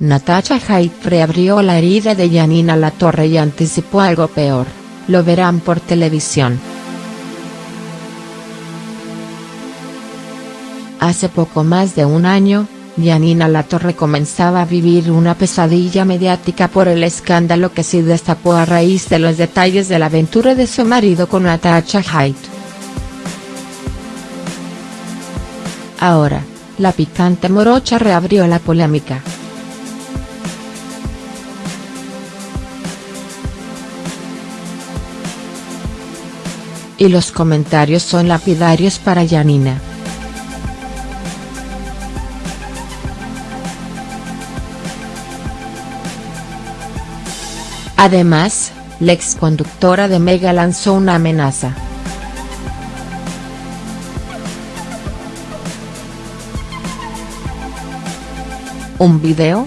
Natasha Haidt reabrió la herida de Janina Latorre y anticipó algo peor, lo verán por televisión. Hace poco más de un año, Janina Latorre comenzaba a vivir una pesadilla mediática por el escándalo que se destapó a raíz de los detalles de la aventura de su marido con Natasha Haidt. Ahora, la picante morocha reabrió la polémica. Y los comentarios son lapidarios para Janina. Además, la exconductora de Mega lanzó una amenaza. ¿Un video?.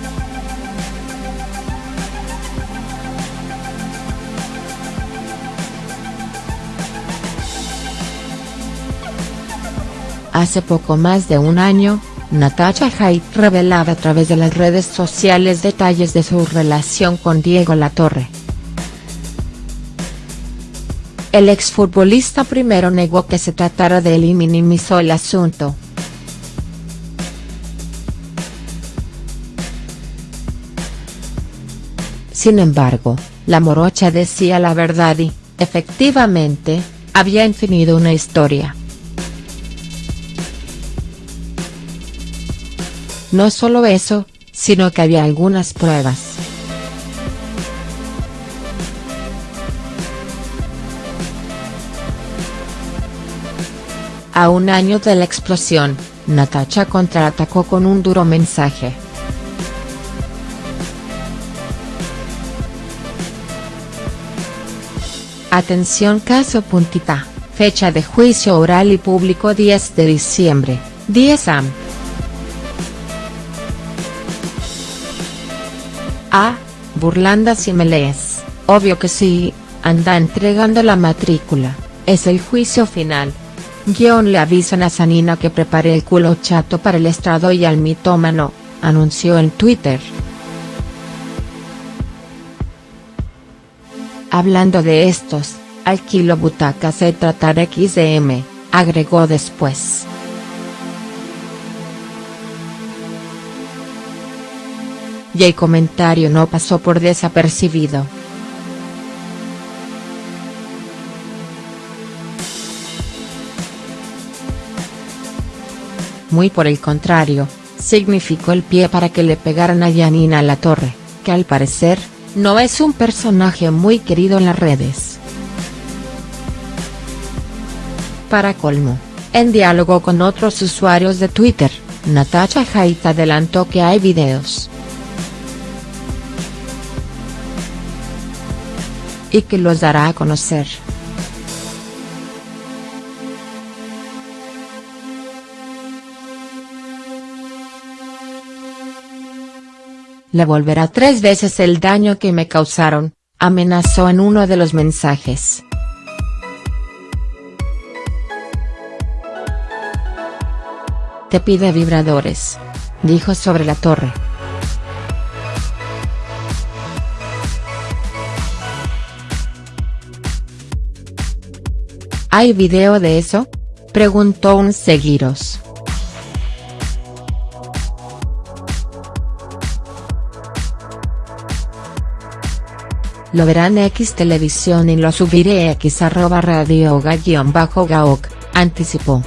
Hace poco más de un año, Natasha Haidt revelaba a través de las redes sociales detalles de su relación con Diego Latorre. El exfutbolista primero negó que se tratara de él y minimizó el asunto. Sin embargo, la morocha decía la verdad y, efectivamente, había tenido una historia. No solo eso, sino que había algunas pruebas. A un año de la explosión, Natacha contraatacó con un duro mensaje. Atención caso puntita, fecha de juicio oral y público 10 de diciembre, 10 am. Ah, burlanda si me lees, obvio que sí, anda entregando la matrícula, es el juicio final. Guión le avisan a Sanina que prepare el culo chato para el estrado y al mitómano, anunció en Twitter. Hablando de estos, alquilo butacas se tratar XDM, agregó después. Y el comentario no pasó por desapercibido. Muy por el contrario, significó el pie para que le pegaran a Janina La Torre, que al parecer, no es un personaje muy querido en las redes. Para colmo, en diálogo con otros usuarios de Twitter, Natasha Haidt adelantó que hay videos y que los dará a conocer. Le volverá tres veces el daño que me causaron, amenazó en uno de los mensajes. Te pide vibradores. Dijo sobre la torre. ¿Hay video de eso?, preguntó un seguiros. Lo verán X televisión y lo subiré X arroba radio gaok, anticipó.